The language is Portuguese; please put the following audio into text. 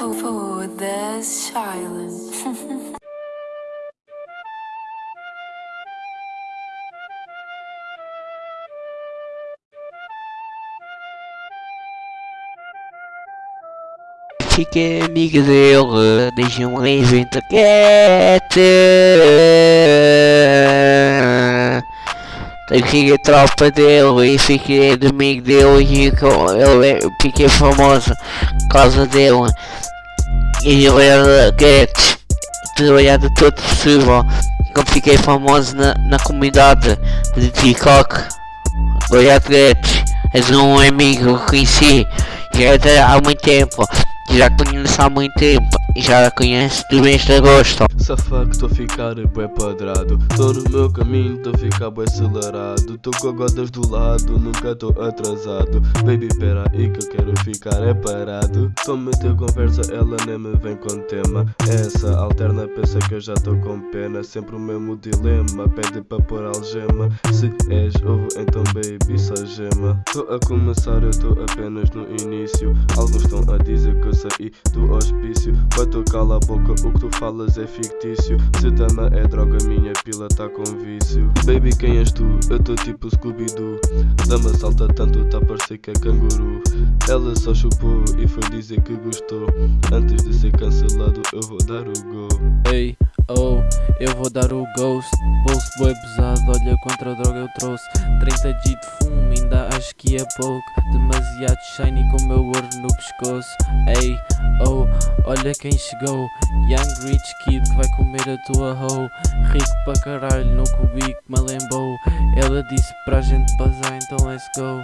for, the silent. Fiquei amigo dele desde um evento quieto. Eu fiquei tropa dele e fiquei amigo dele e eu eu fiquei famoso por causa dele. E ele era quieto, trabalhado todo possível. Eu fiquei famoso na, na comunidade de TikTok. Obrigado, Gretchen. És um amigo que conheci já há muito tempo. Já conheço há muito tempo. Já conheço do mês de agosto. Safado que estou a ficar bué padrado Tô no meu caminho, estou a ficar bué acelerado. Tô com gotas do lado, nunca tô atrasado. Baby, pera aí que eu quero ficar é parado. Tô a meter conversa, ela nem me vem com tema. Essa alterna pensa que eu já tô com pena. Sempre o mesmo dilema, pede para pôr algema. Se és ovo, então baby, só gema. Tô a começar, eu tô apenas no início. Alguns estão a dizer que eu saí do hospício Tu cala a boca, o que tu falas é fictício. Se dama é droga, minha pila tá com vício. Baby, quem és tu? Eu tô tipo Scooby-Doo. Dama salta tanto, tá a parecer que é canguru. Ela só chupou e foi dizer que gostou. Antes de ser cancelado, eu vou dar o go. Ei, oh, eu vou dar o ghost. Bolso boi pesado, olha quanta droga eu trouxe. 30 G de fumo, ainda acho que é pouco. Demasiado shiny com meu ouro no pescoço. Ei, oh, olha quem chegou Young Rich Kid que vai comer a tua hoe. Rico pra caralho no cubico me lembou. Ela disse pra gente bazar, então let's go